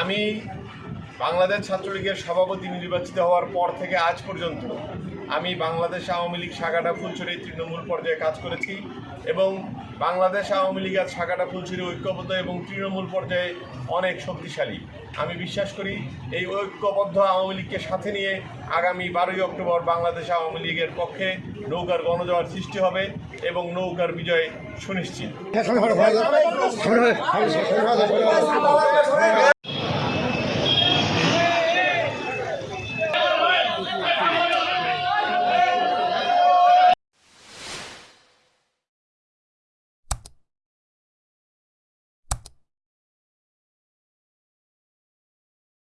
আমি বাংলাদেশ ছাত্রলীগের সভাপতি নির্বাচিত হওয়ার পর থেকে আজ পর্যন্ত আমি বাংলাদেশ আওয়ামী লীগ শাখাটা ফুলছড়ি তৃণমূল পর্যায়ে কাজ করেছি এবং বাংলাদেশ আওয়ামী লীগের শাখাটা ফুলছড়ি ঐক্যবদ্ধ এবং তৃণমূল পর্যায়ে অনেক শক্তিশালী। আমি বিশ্বাস করি এই ঐক্যবদ্ধ আওয়ামী লীগকে সাথে নিয়ে আগামী বারোই অক্টোবর বাংলাদেশ আওয়ামী লীগের পক্ষে নৌকার গণজোয়ার সৃষ্টি হবে এবং নৌকার বিজয় সুনিশ্চিত।